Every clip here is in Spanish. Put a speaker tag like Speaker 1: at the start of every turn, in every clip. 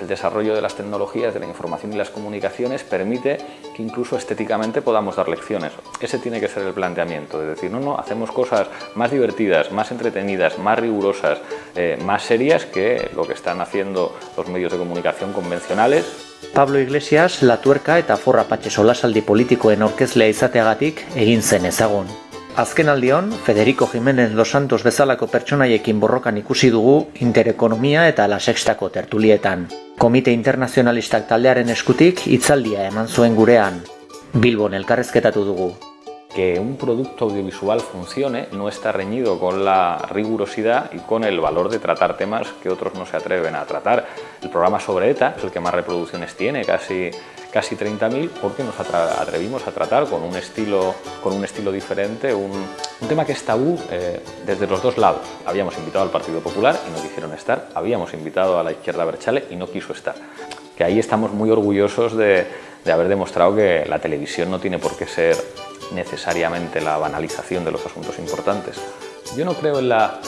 Speaker 1: el desarrollo de las tecnologías, de la información y las comunicaciones permite que incluso estéticamente podamos dar lecciones. Ese tiene que ser el planteamiento, de decir, no, no, hacemos cosas más divertidas, más entretenidas, más rigurosas, eh, más serias que lo que están haciendo los medios de comunicación convencionales.
Speaker 2: Pablo Iglesias, La Tuerka eta Forra Patxe solasaldi politikoen orkezlea izateagatik egin zen ezagun. Azken aldion, Federico Jiménez Los Santos bezalako pertsonaiekin borrokan ikusi dugu interekonomia eta la sextako tertulietan. Komite internazionalistak taldearen eskutik hitzaldia eman zuen gurean. Bilbon elkarrezketatu dugu.
Speaker 1: Que un producto audiovisual funcione no está reñido con la rigurosidad y con el valor de tratar temas que otros no se atreven a tratar. El programa sobre ETA es el que más reproducciones tiene, casi, casi 30.000, porque nos atrevimos a tratar con un estilo, con un estilo diferente, un, tema que es tabú eh, desde los dos lados. Habíamos invitado al Partido Popular y no quisieron estar, habíamos invitado a la izquierda Berchale y no quiso estar. Que ahí estamos muy orgullosos de haber demostrado que la televisión no tiene por qué ser necesariamente la banalización de los asuntos importantes. Yo no creo en la,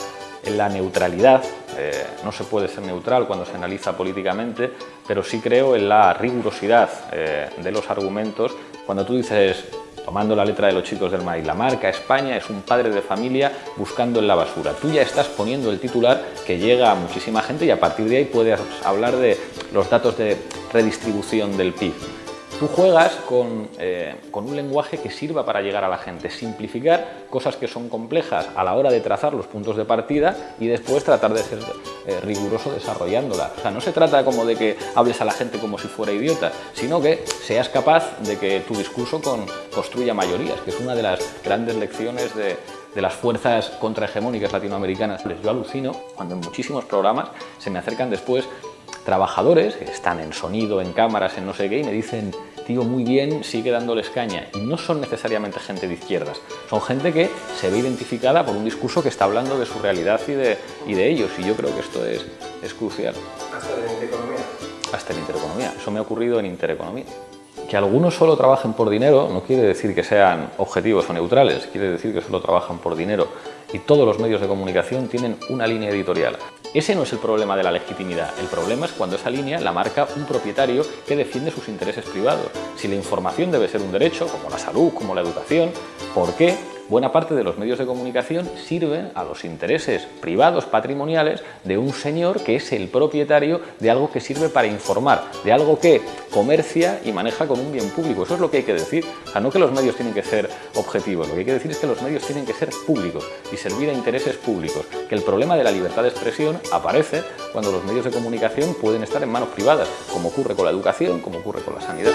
Speaker 1: en la neutralidad, eh, no se puede ser neutral cuando se analiza políticamente, pero sí creo en la rigurosidad eh, de los argumentos. Cuando tú dices, tomando la letra de los chicos del maíz, la marca España es un padre de familia buscando en la basura. Tú ya estás poniendo el titular que llega a muchísima gente y a partir de ahí puedes hablar de los datos de redistribución del PIB. Tú juegas con, eh, con, un lenguaje que sirva para llegar a la gente, simplificar cosas que son complejas a la hora de trazar los puntos de partida y después tratar de ser eh, riguroso desarrollándolas. O sea, no se trata como de que hables a la gente como si fuera idiota, sino que seas capaz de que tu discurso con, construya mayorías, que es una de las grandes lecciones de, de las fuerzas contrahegemónicas latinoamericanas. Yo alucino cuando en muchísimos programas se me acercan después trabajadores que están en sonido, en cámaras, en no sé qué, y me dicen, tío, muy bien, sigue dándoles caña. Y no son necesariamente gente de izquierdas, son gente que se ve identificada por un discurso que está hablando de su realidad y de, y de ellos, y yo creo que esto es, es crucial.
Speaker 3: ¿Hasta en intereconomía?
Speaker 1: Hasta en intereconomía, eso me ha ocurrido en intereconomía. Que algunos solo trabajen por dinero no quiere decir que sean objetivos o neutrales, quiere decir que solo trabajan por dinero. Y todos los medios de comunicación tienen una línea editorial. Ese no es el problema de la legitimidad, el problema es cuando esa línea la marca un propietario que defiende sus intereses privados. Si la información debe ser un derecho, como la salud, como la educación, ¿por qué buena parte de los medios de comunicación sirven a los intereses privados patrimoniales de un señor que es el propietario de algo que sirve para informar, de algo que comercia y maneja como un bien público. Eso es lo que hay que decir. O sea, no que los medios tienen que ser objetivos, lo que hay que decir es que los medios tienen que ser públicos y servir a intereses públicos. Que el problema de la libertad de expresión aparece cuando los medios de comunicación pueden estar en manos privadas, como ocurre con la educación, como ocurre con la sanidad.